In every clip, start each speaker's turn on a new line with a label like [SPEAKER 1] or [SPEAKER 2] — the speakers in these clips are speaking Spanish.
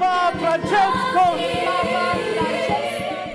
[SPEAKER 1] Papa Francesco.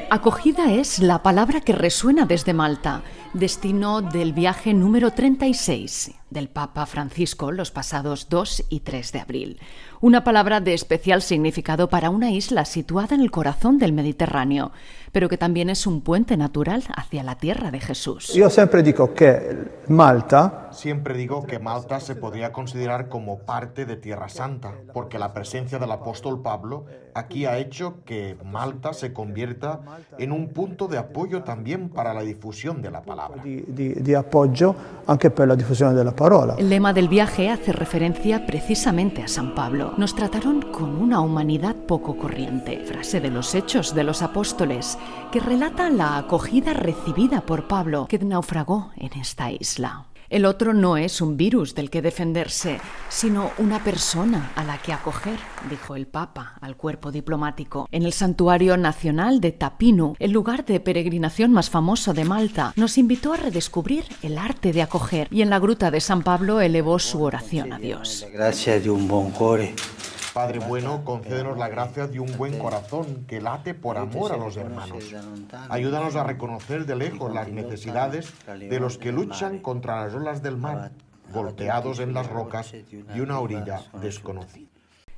[SPEAKER 2] Acogida es la palabra que resuena desde Malta, destino del viaje número 36 del Papa Francisco los pasados 2 y 3 de abril. Una palabra de especial significado para una isla situada en el corazón del Mediterráneo, pero que también es un puente natural hacia la tierra de Jesús.
[SPEAKER 3] Yo siempre digo que Malta
[SPEAKER 4] Siempre digo que Malta se podría considerar como parte de Tierra Santa, porque la presencia del apóstol Pablo aquí ha hecho que Malta se convierta en un punto de apoyo también para la difusión de la palabra.
[SPEAKER 3] di, di, di appoggio anche per la diffusione della
[SPEAKER 2] El lema del viaje hace referencia precisamente a San Pablo. Nos trataron con una humanidad poco corriente, frase de los Hechos de los Apóstoles, que relata la acogida recibida por Pablo, que naufragó en esta isla. El otro no es un virus del que defenderse, sino una persona a la que acoger, dijo el Papa al cuerpo diplomático. En el Santuario Nacional de Tapinu, el lugar de peregrinación más famoso de Malta, nos invitó a redescubrir el arte de acoger y en la gruta de San Pablo elevó su oración a Dios.
[SPEAKER 5] Grazie di un buon cuore.
[SPEAKER 4] Padre bueno, concédenos la gracia de un buen corazón que late por amor a los hermanos. Ayúdanos a reconocer de lejos las necesidades de los que luchan contra las olas del mar, golpeados en las rocas de una orilla desconocida.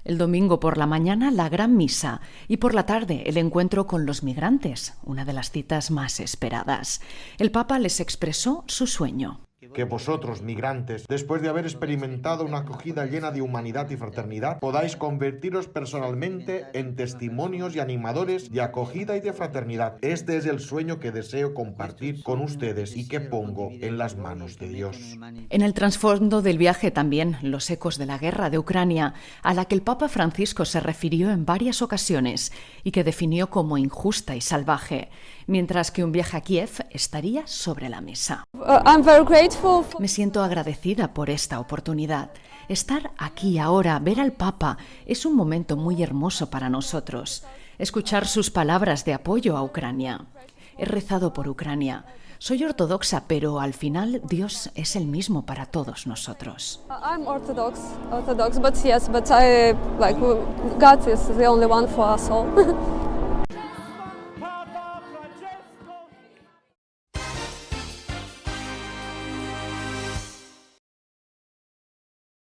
[SPEAKER 2] El domingo por la mañana la gran misa y por la tarde el encuentro con los migrantes, una de las citas más esperadas. El Papa les expresó su sueño.
[SPEAKER 4] Que vosotros, migrantes, después de haber experimentado una acogida llena de humanidad y fraternidad, podáis convertiros personalmente en testimonios y animadores de acogida y de fraternidad. Este es el sueño que deseo compartir con ustedes y que pongo en las manos de Dios.
[SPEAKER 2] En el trasfondo del viaje también los ecos de la guerra de Ucrania, a la que el Papa Francisco se refirió en varias ocasiones y que definió como injusta y salvaje, mientras que un viaje a Kiev estaría sobre la mesa.
[SPEAKER 6] Uh, I'm very grateful
[SPEAKER 2] Me siento agradecida por esta oportunidad. Estar aquí ahora, ver al Papa, es un momento muy hermoso para nosotros. Escuchar sus palabras de apoyo a Ucrania. He rezado por Ucrania. Soy ortodoxa, pero al final Dios es el mismo para todos nosotros.